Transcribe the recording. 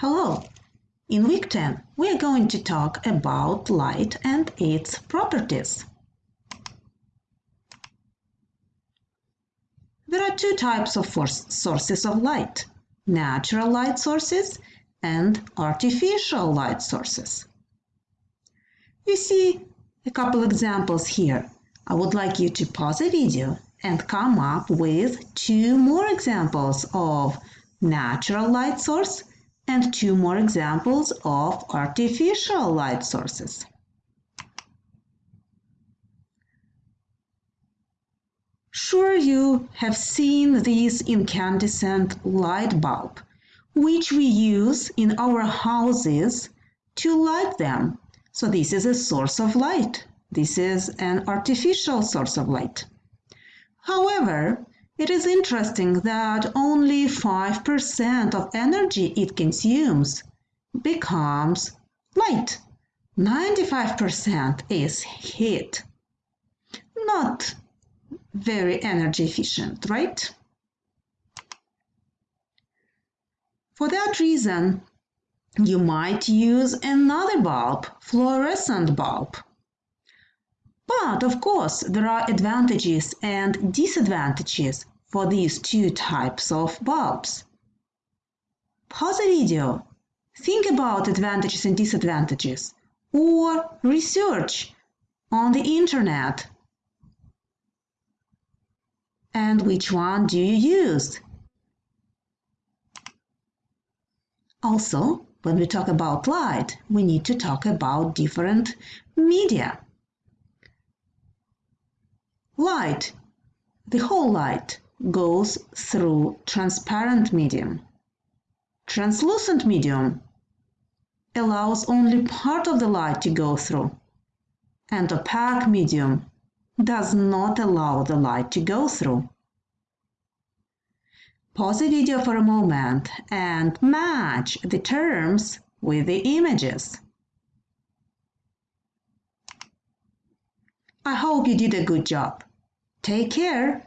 Hello! In week 10, we are going to talk about light and its properties. There are two types of sources of light natural light sources and artificial light sources. You see a couple examples here. I would like you to pause the video and come up with two more examples of natural light source and two more examples of artificial light sources. Sure you have seen this incandescent light bulb, which we use in our houses to light them. So this is a source of light. This is an artificial source of light. However, it is interesting that only 5% of energy it consumes becomes light. 95% is heat. Not very energy efficient, right? For that reason, you might use another bulb, fluorescent bulb. But of course, there are advantages and disadvantages for these two types of bulbs. Pause the video, think about advantages and disadvantages, or research on the internet. And which one do you use? Also, when we talk about light, we need to talk about different media. Light, the whole light, goes through transparent medium. Translucent medium allows only part of the light to go through, and opaque medium does not allow the light to go through. Pause the video for a moment and match the terms with the images. I hope you did a good job. Take care.